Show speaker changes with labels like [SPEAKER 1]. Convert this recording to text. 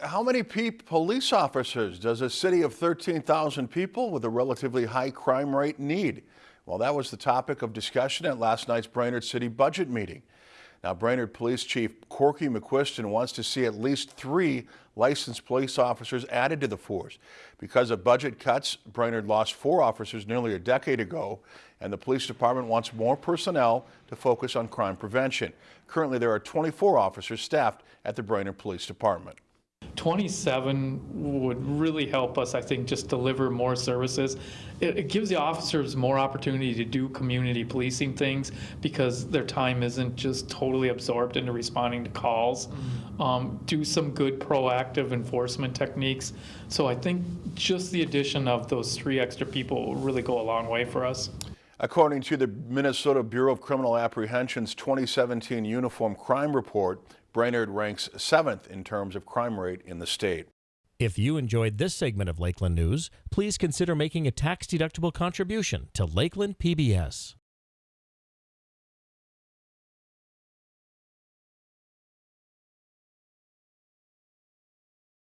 [SPEAKER 1] How many police officers does a city of 13,000 people with a relatively high crime rate need? Well, that was the topic of discussion at last night's Brainerd City budget meeting. Now, Brainerd Police Chief Corky McQuiston wants to see at least three licensed police officers added to the force. Because of budget cuts, Brainerd lost four officers nearly a decade ago, and the police department wants more personnel to focus on crime prevention. Currently, there are 24 officers staffed at the Brainerd Police Department.
[SPEAKER 2] 27 would really help us, I think, just deliver more services. It, it, gives the officers more opportunity to do community policing things because their time isn't just totally absorbed into responding to calls. Um, do some good proactive enforcement techniques. So I think just the addition of those three extra people will really go a long way for us.
[SPEAKER 1] According to the Minnesota Bureau of Criminal Apprehension's 2017 Uniform Crime Report, Brainerd ranks seventh in terms of crime rate in the state.
[SPEAKER 3] If you enjoyed this segment of Lakeland News, please consider making a tax-deductible contribution to Lakeland PBS.